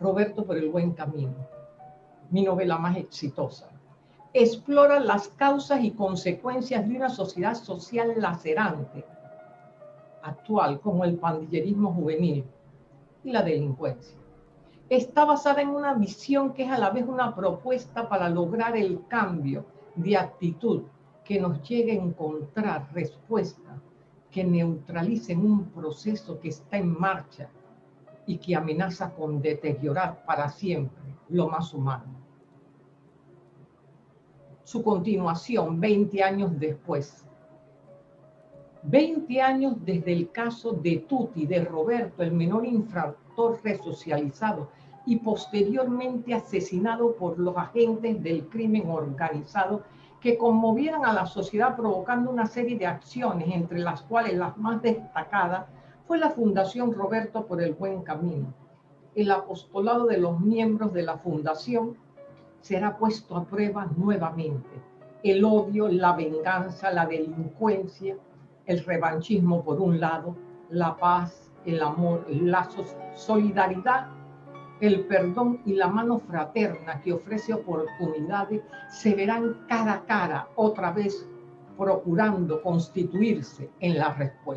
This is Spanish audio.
Roberto por el buen camino, mi novela más exitosa. Explora las causas y consecuencias de una sociedad social lacerante, actual, como el pandillerismo juvenil y la delincuencia. Está basada en una visión que es a la vez una propuesta para lograr el cambio de actitud que nos llegue a encontrar respuestas que neutralicen un proceso que está en marcha y que amenaza con deteriorar para siempre lo más humano. Su continuación 20 años después. 20 años desde el caso de Tuti, de Roberto, el menor infractor resocializado y posteriormente asesinado por los agentes del crimen organizado que conmovieran a la sociedad provocando una serie de acciones, entre las cuales las más destacadas fue la Fundación Roberto por el Buen Camino. El apostolado de los miembros de la fundación será puesto a prueba nuevamente. El odio, la venganza, la delincuencia, el revanchismo por un lado, la paz, el amor, la solidaridad el perdón y la mano fraterna que ofrece oportunidades se verán cara a cara otra vez procurando constituirse en la respuesta.